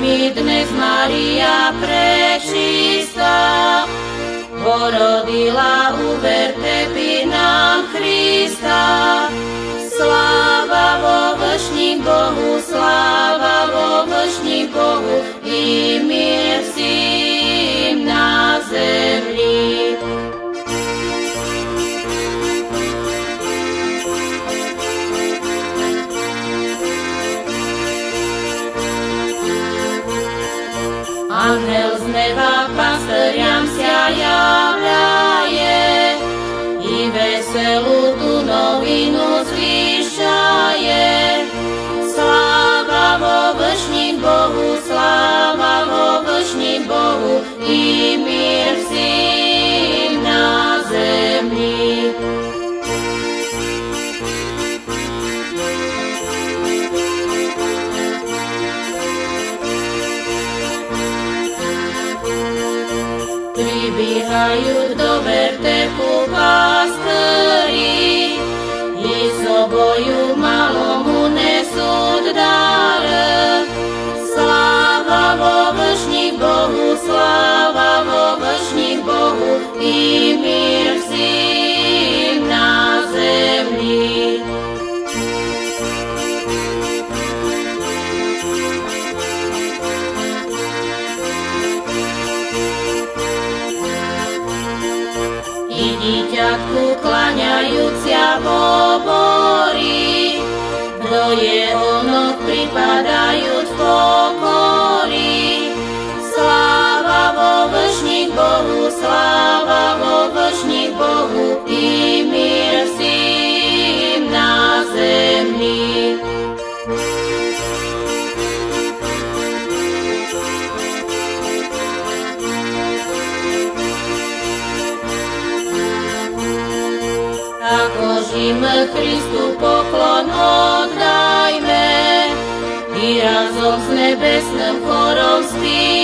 Mi dnes Maria prečistá, porodila uverte Angel z neba pastariam sa Pribíhajú do vertepu pasteri, i soboju malomu nesú dar. Sláva vo vršní Bohu, sláva vo vršní poborí, do jeho nog pripadajúc Božím Kristu poklon oddajme i razom s nebesným chorom spíme.